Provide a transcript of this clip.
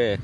Oke,